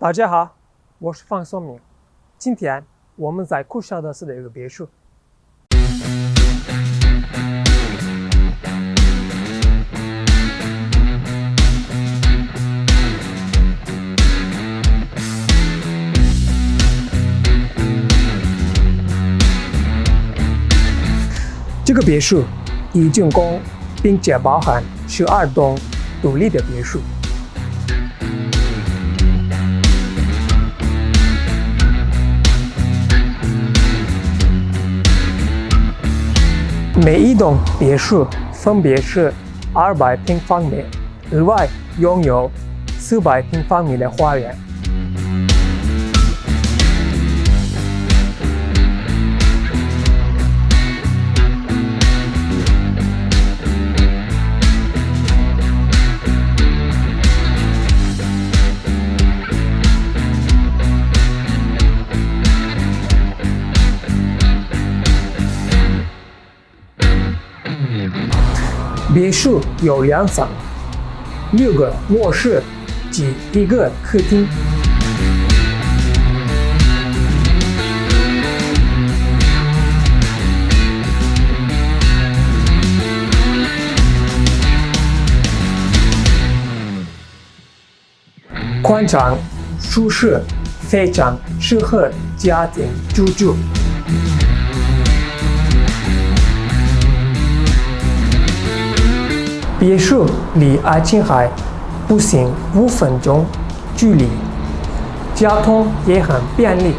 大家好，我是方松明。今天我们在库绍德市的一个别墅。这个别墅已竣工，并且包含十二栋独立的别墅。每一栋别墅分别是二百平方米，额外拥有四百平方米的花园。别墅有两层，六个卧室及一个客厅。宽敞、舒适，非常适合家庭居住。别墅离爱琴海步行五分钟距离，交通也很便利。